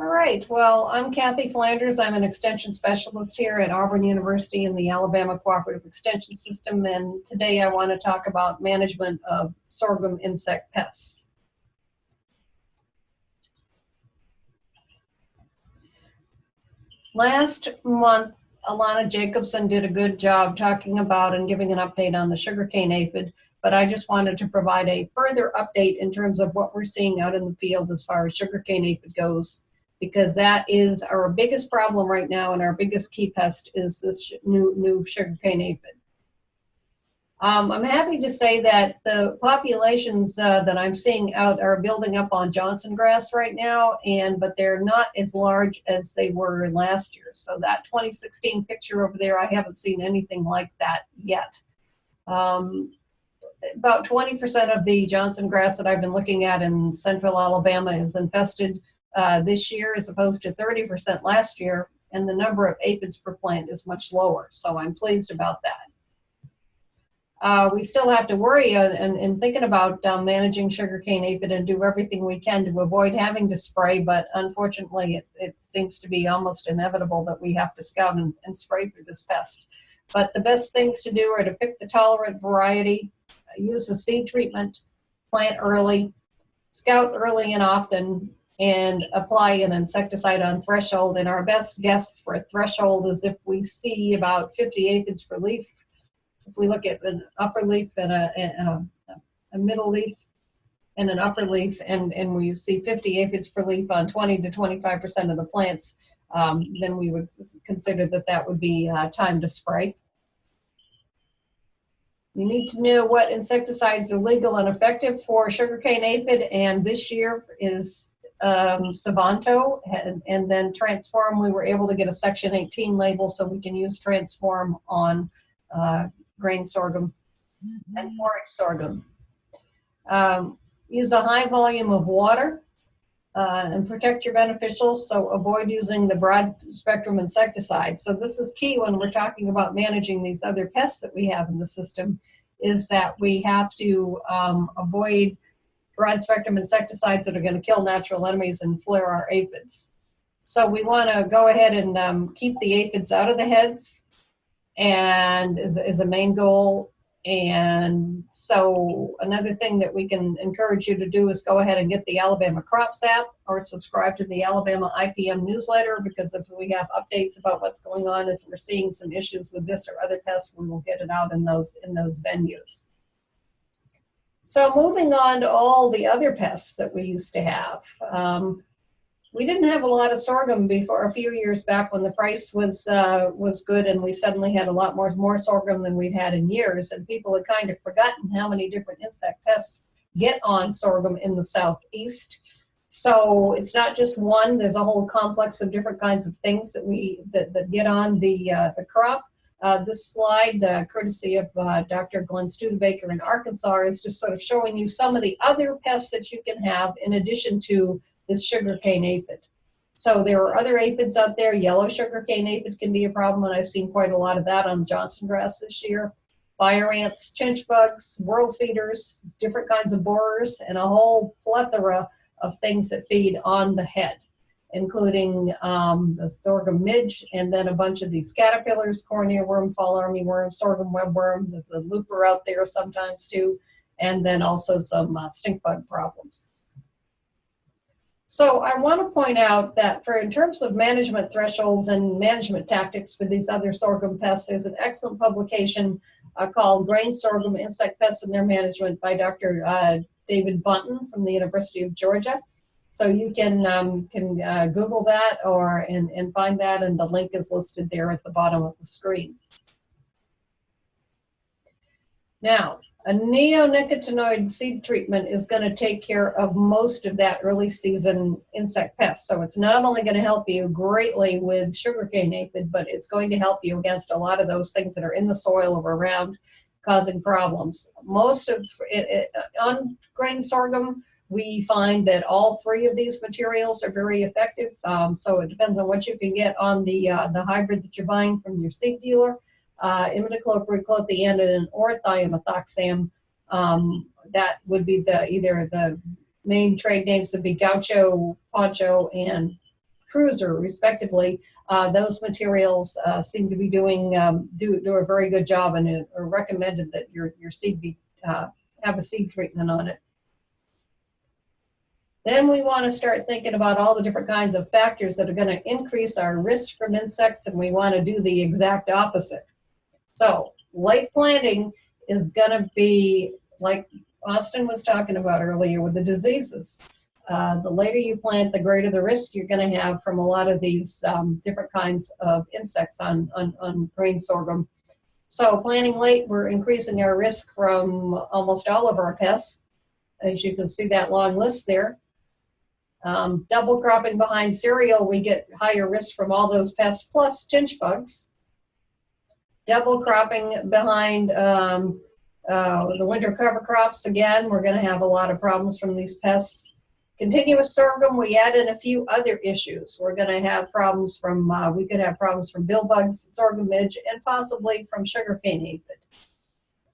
All right, well, I'm Kathy Flanders. I'm an extension specialist here at Auburn University in the Alabama Cooperative Extension System, and today I want to talk about management of sorghum insect pests. Last month, Alana Jacobson did a good job talking about and giving an update on the sugarcane aphid, but I just wanted to provide a further update in terms of what we're seeing out in the field as far as sugarcane aphid goes because that is our biggest problem right now and our biggest key pest is this new, new sugarcane aphid. Um, I'm happy to say that the populations uh, that I'm seeing out are building up on Johnson grass right now, and but they're not as large as they were last year. So that 2016 picture over there, I haven't seen anything like that yet. Um, about 20% of the Johnson grass that I've been looking at in central Alabama is infested uh, this year as opposed to 30% last year, and the number of aphids per plant is much lower. So I'm pleased about that. Uh, we still have to worry uh, and, and thinking about um, managing sugarcane aphid and do everything we can to avoid having to spray, but unfortunately it, it seems to be almost inevitable that we have to scout and, and spray for this pest. But the best things to do are to pick the tolerant variety, use the seed treatment, plant early, scout early and often, and apply an insecticide on threshold. And our best guess for a threshold is if we see about 50 aphids per leaf. If we look at an upper leaf and a, a, a middle leaf and an upper leaf, and, and we see 50 aphids per leaf on 20 to 25% of the plants, um, then we would consider that that would be uh, time to spray. You need to know what insecticides are legal and effective for sugarcane aphid, and this year is um, Sivanto, and, and, then Transform, we were able to get a Section 18 label so we can use Transform on uh, grain sorghum and forage sorghum. Um, use a high volume of water uh, and protect your beneficials, so avoid using the broad spectrum insecticide. So this is key when we're talking about managing these other pests that we have in the system, is that we have to um, avoid broad spectrum insecticides that are going to kill natural enemies and flare our aphids. So we want to go ahead and um, keep the aphids out of the heads and is, is a main goal. And so another thing that we can encourage you to do is go ahead and get the Alabama Crops app or subscribe to the Alabama IPM newsletter because if we have updates about what's going on as we're seeing some issues with this or other pests, we will get it out in those in those venues. So moving on to all the other pests that we used to have. Um, we didn't have a lot of sorghum before a few years back when the price was uh, was good and we suddenly had a lot more more sorghum than we'd had in years and people had kind of forgotten how many different insect pests get on sorghum in the southeast so it's not just one there's a whole complex of different kinds of things that we that, that get on the uh, the crop uh, this slide, uh, courtesy of uh, Dr. Glenn Studebaker in Arkansas, is just sort of showing you some of the other pests that you can have in addition to this sugarcane aphid. So there are other aphids out there. Yellow sugarcane aphid can be a problem, and I've seen quite a lot of that on Johnson grass this year. Fire ants, chinch bugs, whorl feeders, different kinds of borers, and a whole plethora of things that feed on the head including um, the sorghum midge, and then a bunch of these caterpillars, corn earworm, fall armyworm, sorghum webworm. There's a looper out there sometimes too, and then also some uh, stink bug problems. So I want to point out that for in terms of management thresholds and management tactics for these other sorghum pests, there's an excellent publication uh, called Grain Sorghum Insect Pests and Their Management by Dr. Uh, David Buntin from the University of Georgia. So you can um, can uh, Google that or and, and find that and the link is listed there at the bottom of the screen. Now, a neonicotinoid seed treatment is going to take care of most of that early season insect pest. So it's not only going to help you greatly with sugarcane aphid, but it's going to help you against a lot of those things that are in the soil or around causing problems. Most of it, it on grain sorghum, we find that all three of these materials are very effective. Um, so it depends on what you can get on the uh, the hybrid that you're buying from your seed dealer. Uh, imidacloprid, clothianidin, or thiamethoxam. Um, that would be the either the main trade names would be Gaucho, Poncho, and Cruiser respectively, uh, those materials uh, seem to be doing um, do, do a very good job and it are recommended that your, your seed be, uh, have a seed treatment on it. Then we want to start thinking about all the different kinds of factors that are going to increase our risk from insects and we want to do the exact opposite. So late planting is going to be like Austin was talking about earlier with the diseases. Uh, the later you plant, the greater the risk you're going to have from a lot of these um, different kinds of insects on, on, on grain sorghum. So planting late, we're increasing our risk from almost all of our pests. As you can see that long list there. Um, double cropping behind cereal, we get higher risk from all those pests plus chinch bugs. Double cropping behind um, uh, the winter cover crops, again, we're going to have a lot of problems from these pests. Continuous sorghum, we add in a few other issues. We're going to have problems from, uh, we could have problems from bill bugs, sorghum midge, and possibly from sugarcane aphid.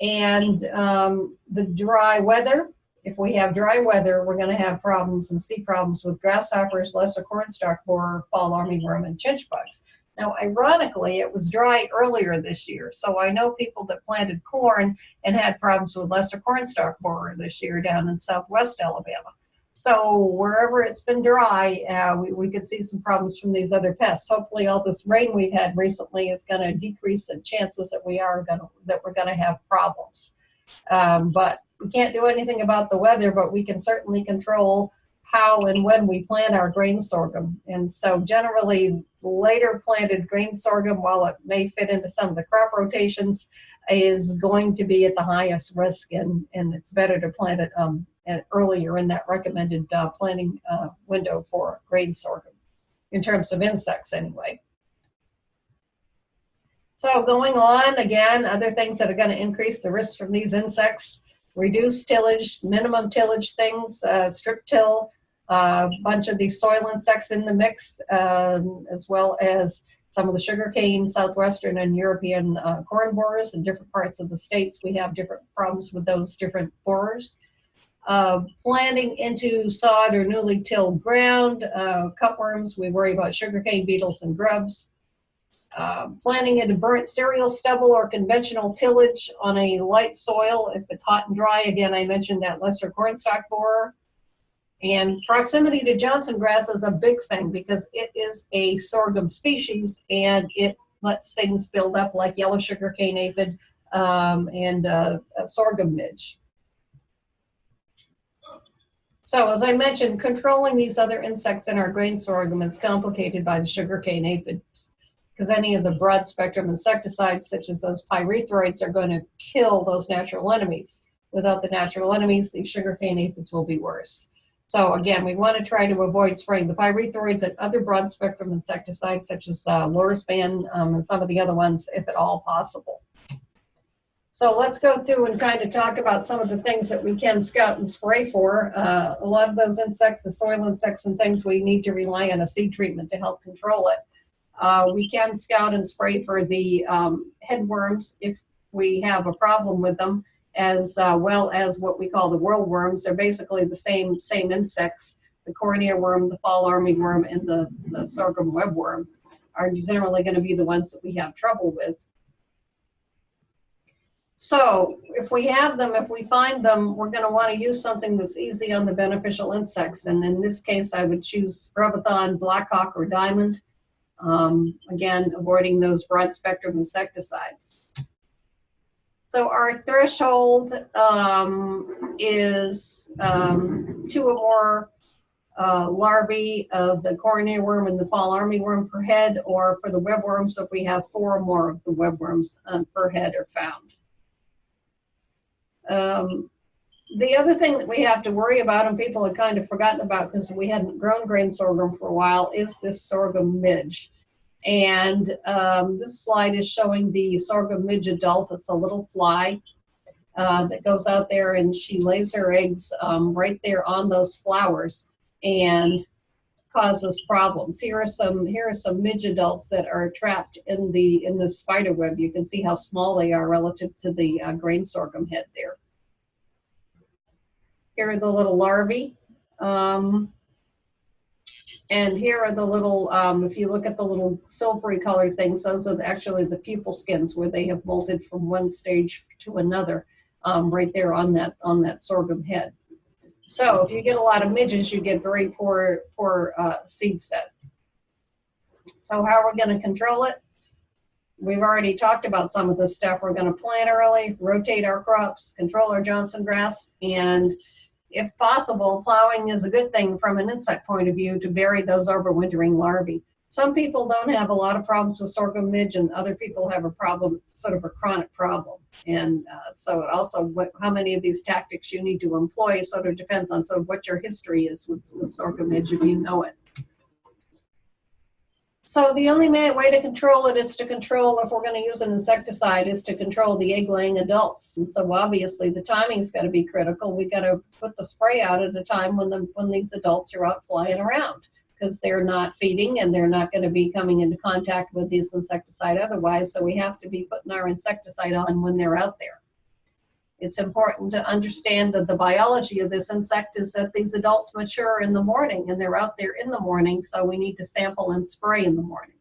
And um, the dry weather, if we have dry weather, we're going to have problems and see problems with grasshoppers, lesser cornstalk borer, fall armyworm, and chinch bugs. Now, ironically, it was dry earlier this year, so I know people that planted corn and had problems with lesser cornstalk borer this year down in southwest Alabama. So wherever it's been dry, uh, we, we could see some problems from these other pests. Hopefully all this rain we've had recently is going to decrease the chances that we are going to, that we're going to have problems. Um, but we can't do anything about the weather, but we can certainly control how and when we plant our grain sorghum. And so generally later planted grain sorghum, while it may fit into some of the crop rotations, is going to be at the highest risk and, and it's better to plant it um, earlier in that recommended uh, planting uh, window for grain sorghum, in terms of insects anyway. So going on, again, other things that are going to increase the risk from these insects, reduce tillage, minimum tillage things, uh, strip till, a uh, bunch of these soil insects in the mix, um, as well as some of the sugarcane, southwestern and European uh, corn borers in different parts of the states. We have different problems with those different borers. Uh, planting into sod or newly tilled ground, uh, cutworms, we worry about sugarcane beetles and grubs. Uh, planting into burnt cereal stubble or conventional tillage on a light soil. If it's hot and dry, again, I mentioned that lesser cornstalk borer. And proximity to Johnson grass is a big thing because it is a sorghum species and it lets things build up like yellow sugar cane aphid um, and uh, sorghum midge. So as I mentioned, controlling these other insects in our grain sorghum is complicated by the sugarcane aphids because any of the broad spectrum insecticides such as those pyrethroids are going to kill those natural enemies. Without the natural enemies, the sugarcane aphids will be worse. So again, we want to try to avoid spraying the pyrethroids and other broad spectrum insecticides such as uh, um, and some of the other ones if at all possible. So let's go through and kind of talk about some of the things that we can scout and spray for. Uh, a lot of those insects, the soil insects and things, we need to rely on a seed treatment to help control it. Uh, we can scout and spray for the um, headworms if we have a problem with them as uh, well as what we call the whorlworms. They're basically the same same insects. The corn earworm, the fall armyworm, and the, the sorghum webworm are generally going to be the ones that we have trouble with. So if we have them, if we find them, we're going to want to use something that's easy on the beneficial insects. And in this case, I would choose Prevathon, Blackhawk, or Diamond. Um, again, avoiding those broad spectrum insecticides. So our threshold um, is um, two or more uh, larvae of the corn worm and the fall armyworm per head, or for the webworms, if we have four or more of the webworms um, per head are found. The other thing that we have to worry about, and people have kind of forgotten about because we hadn't grown grain sorghum for a while, is this sorghum midge. And um, this slide is showing the sorghum midge adult. It's a little fly uh, that goes out there and she lays her eggs um, right there on those flowers and causes problems. Here are some here are some midge adults that are trapped in the in the spider web. You can see how small they are relative to the uh, grain sorghum head there. Here are the little larvae. Um, And here are the little, um, if you look at the little silvery colored things, those are actually the pupal skins where they have molted from one stage to another, um, right there on that, on that sorghum head. So if you get a lot of midges, you get very poor, poor uh, seed set. So how are we gonna control it? We've already talked about some of this stuff. We're gonna plant early, rotate our crops, control our Johnson grass, and if possible, plowing is a good thing from an insect point of view to bury those overwintering larvae. Some people don't have a lot of problems with sorghum midge and other people have a problem, sort of a chronic problem. And uh, so it also, what, how many of these tactics you need to employ sort of depends on sort of what your history is with, with sorghum midge if you know it. So the only way to control it is to control, if we're gonna use an insecticide, is to control the egg laying adults. And so obviously the timing's gotta be critical. We've gotta put the spray out at a time when the, when these adults are out flying around. Because they're not feeding and they're not gonna be coming into contact with this insecticide otherwise. So we have to be putting our insecticide on when they're out there. It's important to understand that the biology of this insect is that these adults mature in the morning and they're out there in the morning, so we need to sample and spray in the morning.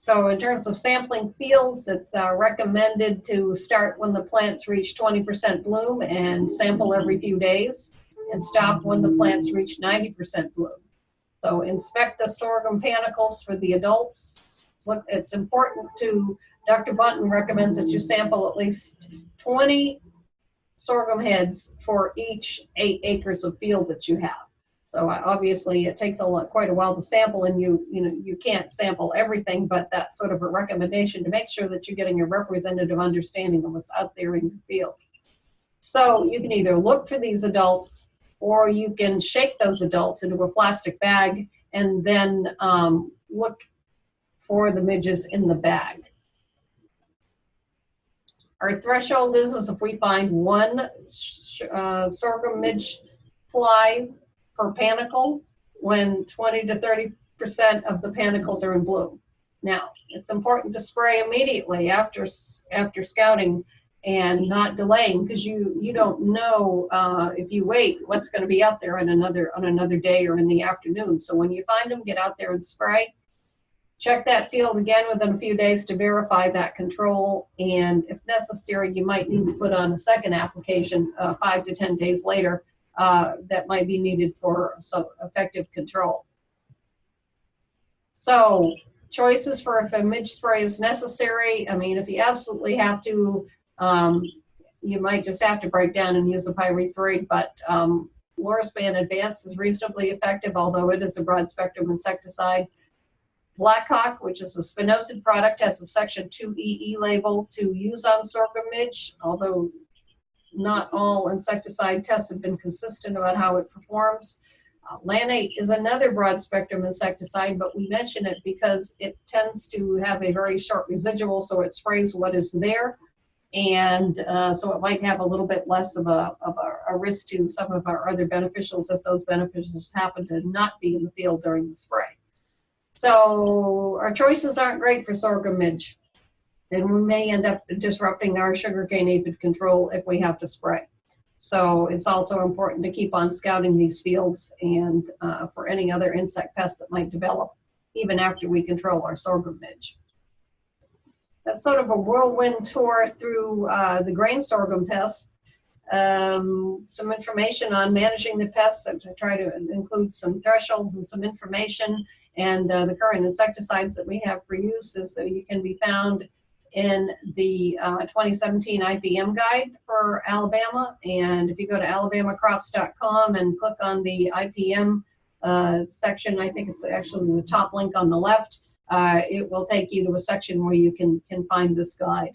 So in terms of sampling fields, it's uh, recommended to start when the plants reach 20% bloom and sample every few days and stop when the plants reach 90% bloom. So inspect the sorghum panicles for the adults. Look, it's important to Dr. Buntin recommends that you sample at least 20 sorghum heads for each eight acres of field that you have. So uh, obviously it takes a lot, quite a while to sample and you, you know, you can't sample everything, but that's sort of a recommendation to make sure that you're getting a representative understanding of what's out there in your field. So you can either look for these adults or you can shake those adults into a plastic bag and then um, look for the midges in the bag. Our threshold is, is if we find one uh, sorghum midge fly per panicle when 20 to 30% of the panicles are in bloom. Now, it's important to spray immediately after, after scouting and not delaying because you, you don't know uh, if you wait what's going to be out there on another, on another day or in the afternoon. So when you find them, get out there and spray check that field again within a few days to verify that control. And if necessary, you might need to put on a second application uh, five to 10 days later uh, that might be needed for some effective control. So choices for if a midge spray is necessary. I mean, if you absolutely have to, um, you might just have to break down and use a pyrethroid, but um, Advanced is reasonably effective, although it is a broad spectrum insecticide. Blackhawk, which is a spinosad product, has a Section 2EE label to use on sorghum midge, although not all insecticide tests have been consistent about how it performs. Uh, Lanate is another broad spectrum insecticide, but we mention it because it tends to have a very short residual, so it sprays what is there. And uh, so it might have a little bit less of, a, of a, a risk to some of our other beneficials if those beneficials happen to not be in the field during the spray. So our choices aren't great for sorghum midge. And we may end up disrupting our sugarcane aphid control if we have to spray. So it's also important to keep on scouting these fields and uh, for any other insect pests that might develop even after we control our sorghum midge. That's sort of a whirlwind tour through uh, the grain sorghum pests. Um, some information on managing the pests that I try to include some thresholds and some information and uh, the current insecticides that we have for use is so you can be found in the uh, 2017 IPM guide for Alabama. And if you go to alabamacrops.com and click on the IPM uh, section, I think it's actually the top link on the left, uh, it will take you to a section where you can, can find this guide.